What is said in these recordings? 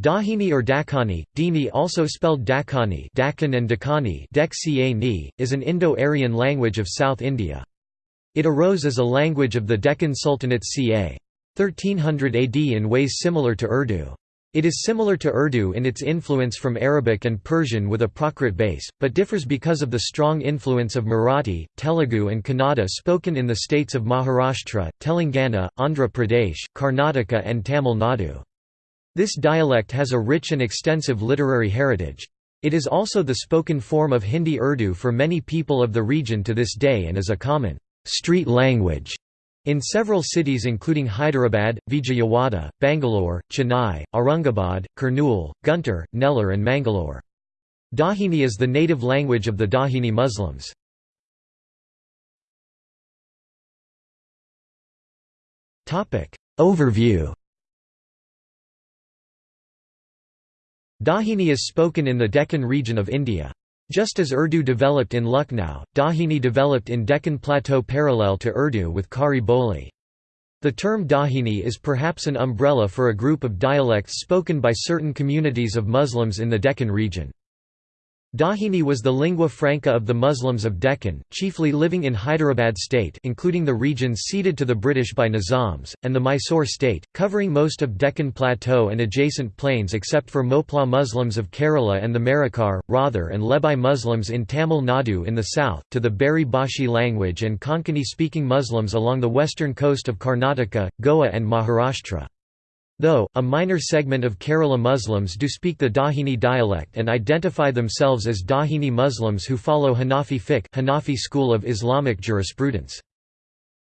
Dahini or Dakhani, Dini also spelled Dakhani Dakhan and Dakhani is an Indo-Aryan language of South India. It arose as a language of the Deccan Sultanate ca. 1300 AD in ways similar to Urdu. It is similar to Urdu in its influence from Arabic and Persian with a Prakrit base, but differs because of the strong influence of Marathi, Telugu and Kannada spoken in the states of Maharashtra, Telangana, Andhra Pradesh, Karnataka and Tamil Nadu. This dialect has a rich and extensive literary heritage. It is also the spoken form of Hindi Urdu for many people of the region to this day and is a common street language in several cities including Hyderabad, Vijayawada, Bangalore, Chennai, Aurangabad, Kurnool, Guntur, Nellore and Mangalore. Dahini is the native language of the Dahini Muslims. Overview Dahini is spoken in the Deccan region of India. Just as Urdu developed in Lucknow, Dahini developed in Deccan Plateau parallel to Urdu with Khari Boli. The term Dahini is perhaps an umbrella for a group of dialects spoken by certain communities of Muslims in the Deccan region. Dahini was the lingua franca of the Muslims of Deccan, chiefly living in Hyderabad state including the regions ceded to the British by Nizams, and the Mysore state, covering most of Deccan Plateau and adjacent plains except for Moplah Muslims of Kerala and the Marikar, Rather and Lebai Muslims in Tamil Nadu in the south, to the Beri Bhashi language and Konkani-speaking Muslims along the western coast of Karnataka, Goa and Maharashtra. Though, a minor segment of Kerala Muslims do speak the Dahini dialect and identify themselves as Dahini Muslims who follow Hanafi fiqh Hanafi school of Islamic jurisprudence.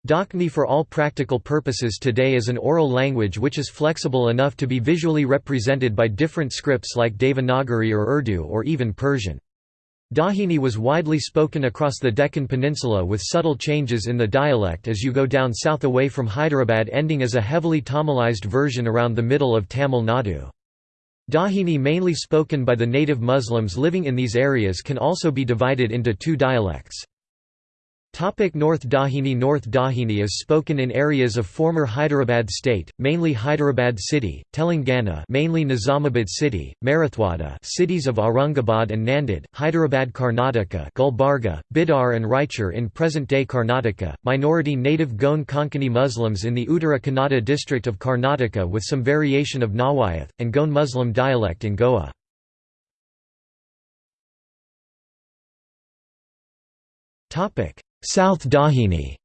Dakhni for all practical purposes today is an oral language which is flexible enough to be visually represented by different scripts like Devanagari or Urdu or even Persian. Dahini was widely spoken across the Deccan Peninsula with subtle changes in the dialect as you go down south away from Hyderabad ending as a heavily Tamilized version around the middle of Tamil Nadu. Dahini mainly spoken by the native Muslims living in these areas can also be divided into two dialects. Topic North Dahini North Dahini is spoken in areas of former Hyderabad state, mainly Hyderabad city, Telangana mainly Nizamabad city, Marathwada cities of Aurangabad and Nanded, Hyderabad Karnataka Gulbarga, Bidar and Raichur in present-day Karnataka, minority native Goan Konkani Muslims in the Uttara Kannada district of Karnataka with some variation of Nawayath, and Goan Muslim dialect in Goa. Topic South Dahini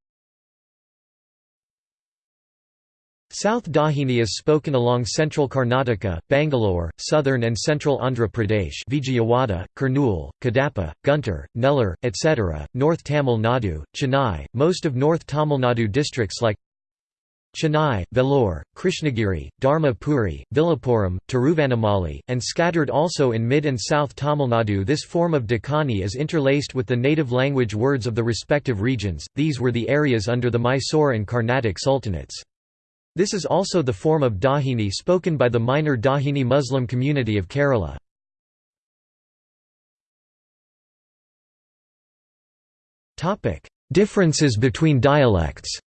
South Dahini is spoken along central Karnataka, Bangalore, southern and central Andhra Pradesh Vijayawada, Kurnool, Kadapa, Guntur, Nellore, etc., North Tamil Nadu, Chennai, most of North Tamil Nadu districts like Chennai, Vellore, Krishnagiri, Dharmapuri, Villupuram, Tiruvannamalai, and scattered also in mid and south Tamil Nadu this form of Dakani is interlaced with the native language words of the respective regions, these were the areas under the Mysore and Carnatic sultanates. This is also the form of Dahini spoken by the minor Dahini Muslim community of Kerala. Differences between dialects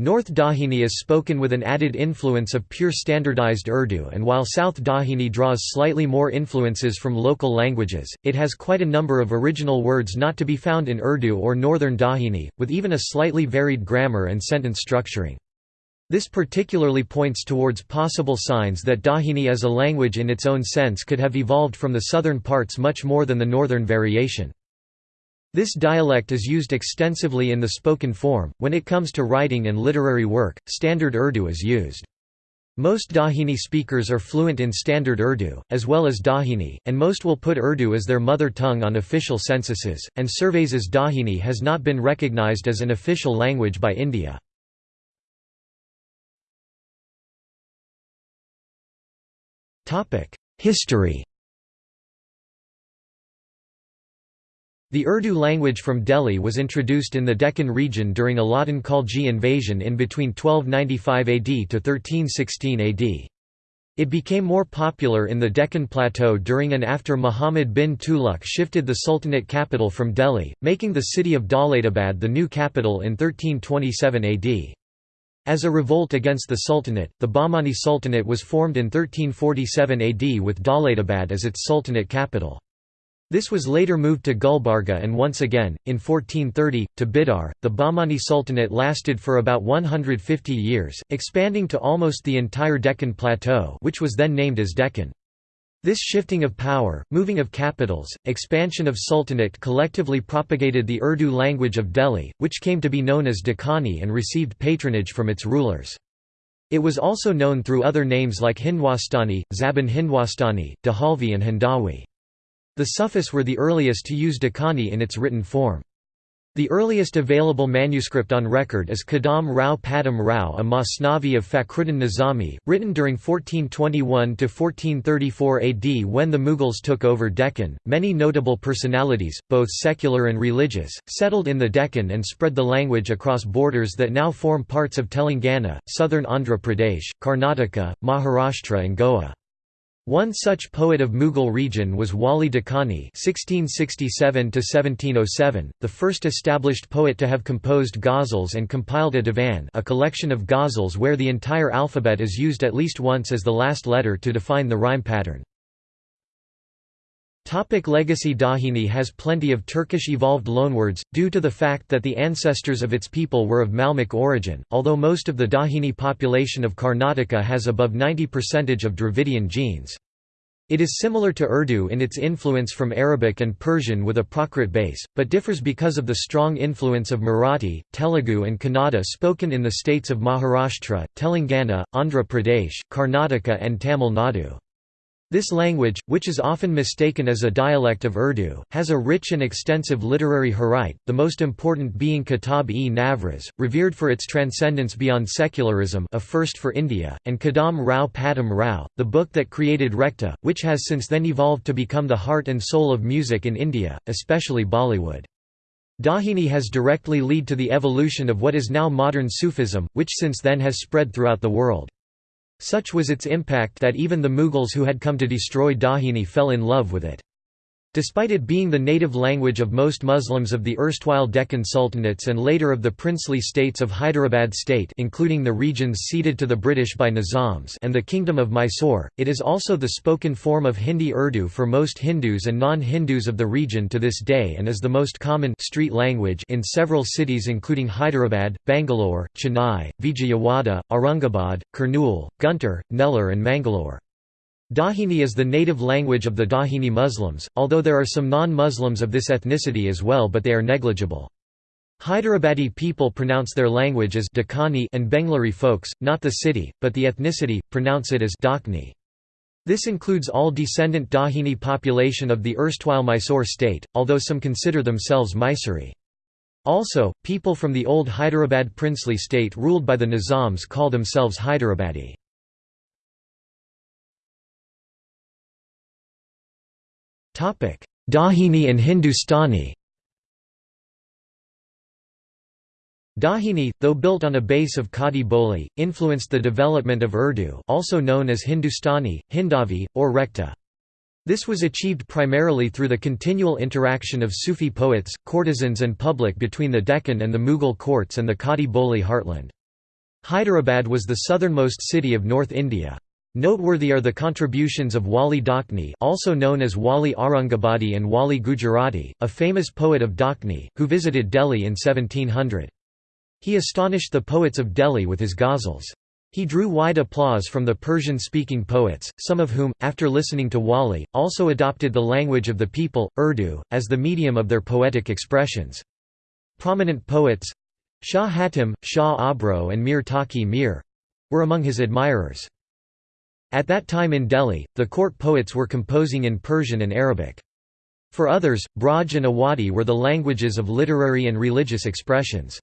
North Dahini is spoken with an added influence of pure standardized Urdu and while South Dahini draws slightly more influences from local languages, it has quite a number of original words not to be found in Urdu or Northern Dahini, with even a slightly varied grammar and sentence structuring. This particularly points towards possible signs that Dahini as a language in its own sense could have evolved from the southern parts much more than the northern variation. This dialect is used extensively in the spoken form. When it comes to writing and literary work, Standard Urdu is used. Most Dahini speakers are fluent in Standard Urdu, as well as Dahini, and most will put Urdu as their mother tongue on official censuses, and surveys as Dahini has not been recognized as an official language by India. History The Urdu language from Delhi was introduced in the Deccan region during Alauddin Khalji invasion in between 1295 AD to 1316 AD. It became more popular in the Deccan Plateau during and after Muhammad bin Tughlaq shifted the Sultanate capital from Delhi, making the city of Daulatabad the new capital in 1327 AD. As a revolt against the Sultanate, the Bahmani Sultanate was formed in 1347 AD with Daulatabad as its sultanate capital. This was later moved to Gulbarga and once again, in 1430, to Bidar. The Bahmani Sultanate lasted for about 150 years, expanding to almost the entire Deccan Plateau which was then named as Deccan. This shifting of power, moving of capitals, expansion of sultanate collectively propagated the Urdu language of Delhi, which came to be known as Dakhani and received patronage from its rulers. It was also known through other names like Hindwastani, Zaban Hindwastani, Dahalvi and Hindawi. The Sufis were the earliest to use Dakhani in its written form. The earliest available manuscript on record is Kadam Rao Padam Rao a Masnavi of Fakhruddin Nizami, written during 1421–1434 AD when the Mughals took over Deccan. Many notable personalities, both secular and religious, settled in the Deccan and spread the language across borders that now form parts of Telangana, southern Andhra Pradesh, Karnataka, Maharashtra and Goa. One such poet of Mughal region was Wali Dakhani (1667–1707), the first established poet to have composed ghazals and compiled a divan, a collection of ghazals where the entire alphabet is used at least once as the last letter to define the rhyme pattern. Topic legacy Dahini has plenty of Turkish evolved loanwords, due to the fact that the ancestors of its people were of Malmic origin, although most of the Dahini population of Karnataka has above 90% of Dravidian genes. It is similar to Urdu in its influence from Arabic and Persian with a Prakrit base, but differs because of the strong influence of Marathi, Telugu and Kannada spoken in the states of Maharashtra, Telangana, Andhra Pradesh, Karnataka and Tamil Nadu. This language, which is often mistaken as a dialect of Urdu, has a rich and extensive literary heright, the most important being Kitab-e-Navroz, revered for its transcendence beyond secularism a first for India, and Kadam Rao Padam Rao, the book that created Rekhta, which has since then evolved to become the heart and soul of music in India, especially Bollywood. Dahini has directly led to the evolution of what is now modern Sufism, which since then has spread throughout the world. Such was its impact that even the Mughals who had come to destroy Dahini fell in love with it. Despite it being the native language of most Muslims of the erstwhile Deccan Sultanates and later of the princely states of Hyderabad state including the regions ceded to the British by Nizams and the Kingdom of Mysore, it is also the spoken form of Hindi Urdu for most Hindus and non-Hindus of the region to this day and is the most common street language in several cities including Hyderabad, Bangalore, Chennai, Vijayawada, Aurangabad, Kurnool, Guntur, Nellore and Mangalore. Dahini is the native language of the Dahini Muslims, although there are some non-Muslims of this ethnicity as well but they are negligible. Hyderabadi people pronounce their language as Dakhani and Bengaluru folks, not the city, but the ethnicity, pronounce it as Dakhni. This includes all descendant Dahini population of the erstwhile Mysore state, although some consider themselves Mysori. Also, people from the old Hyderabad princely state ruled by the Nizams call themselves Hyderabadi. Dahini and Hindustani Dahini, though built on a base of Khadi Boli, influenced the development of Urdu also known as Hindustani, Hindavi, or Rekhta. This was achieved primarily through the continual interaction of Sufi poets, courtesans and public between the Deccan and the Mughal courts and the Khadi Boli heartland. Hyderabad was the southernmost city of North India. Noteworthy are the contributions of Wali Dakhni also known as Wali Aurangabadi and Wali Gujarati, a famous poet of Dakhni, who visited Delhi in 1700. He astonished the poets of Delhi with his ghazals. He drew wide applause from the Persian-speaking poets, some of whom, after listening to Wali, also adopted the language of the people, Urdu, as the medium of their poetic expressions. Prominent poets—Shah Hatim, Shah Abro and Mir Taqi Mir—were among his admirers. At that time in Delhi, the court poets were composing in Persian and Arabic. For others, Braj and Awadhi were the languages of literary and religious expressions.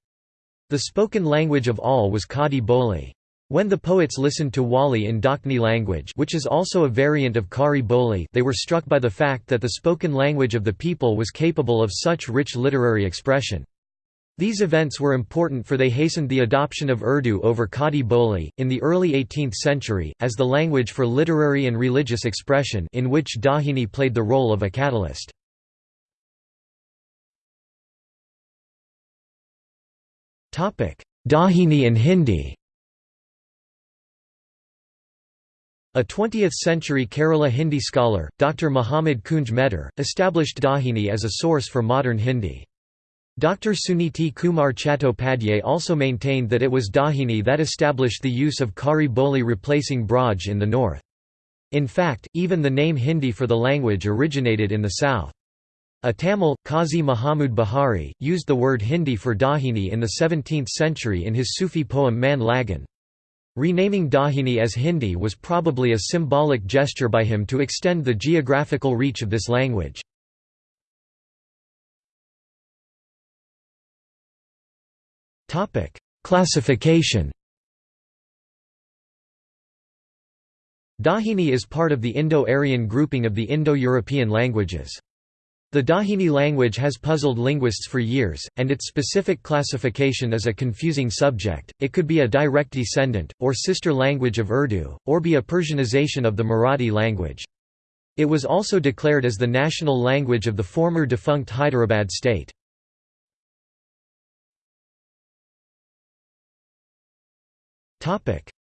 The spoken language of all was Khadi Boli. When the poets listened to Wali in Dakhni language which is also a variant of Khari Boli they were struck by the fact that the spoken language of the people was capable of such rich literary expression. These events were important for they hastened the adoption of Urdu over Khadi Boli, in the early 18th century, as the language for literary and religious expression in which Dahini played the role of a catalyst. Dahini and Hindi A 20th-century Kerala Hindi scholar, Dr. Muhammad Kunj Medar, established Dahini as a source for modern Hindi. Dr. Suniti Kumar Chattopadhyay also maintained that it was Dahini that established the use of Khari Boli replacing Braj in the north. In fact, even the name Hindi for the language originated in the south. A Tamil, Qazi Muhammad Bahari, used the word Hindi for Dahini in the 17th century in his Sufi poem Man Lagan. Renaming Dahini as Hindi was probably a symbolic gesture by him to extend the geographical reach of this language. Classification Dahini is part of the Indo-Aryan grouping of the Indo-European languages. The Dahini language has puzzled linguists for years, and its specific classification is a confusing subject. It could be a direct descendant, or sister language of Urdu, or be a Persianization of the Marathi language. It was also declared as the national language of the former defunct Hyderabad state.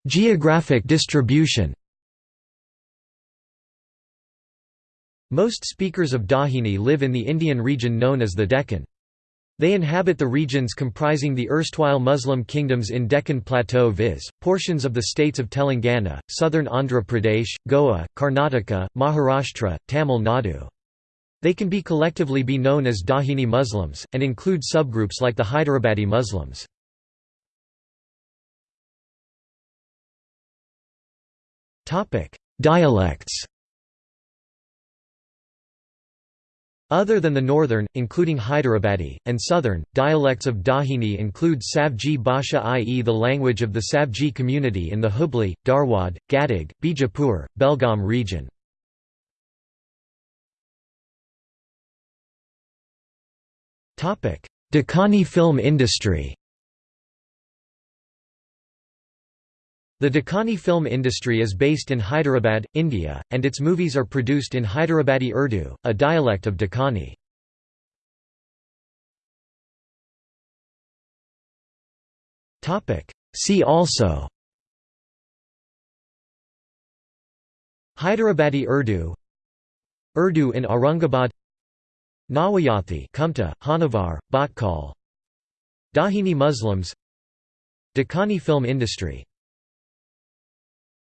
Geographic distribution Most speakers of Dahini live in the Indian region known as the Deccan. They inhabit the regions comprising the erstwhile Muslim kingdoms in Deccan Plateau viz., portions of the states of Telangana, southern Andhra Pradesh, Goa, Karnataka, Maharashtra, Tamil Nadu. They can be collectively be known as Dahini Muslims, and include subgroups like the Hyderabadi Muslims. Dialects Other than the northern, including Hyderabadi, and southern, dialects of Dahini include Savji Bhasha i.e. the language of the Savji community in the Hubli, Dharwad, Gadag, Bijapur, Belgaum region. Dakkani film industry The Dakkani film industry is based in Hyderabad, India, and its movies are produced in Hyderabadi Urdu, a dialect of Dakkani. See also Hyderabadi Urdu Urdu in Aurangabad Nawayathi Kumta, Honavar, Bhatkal Dahini Muslims Dakkani film industry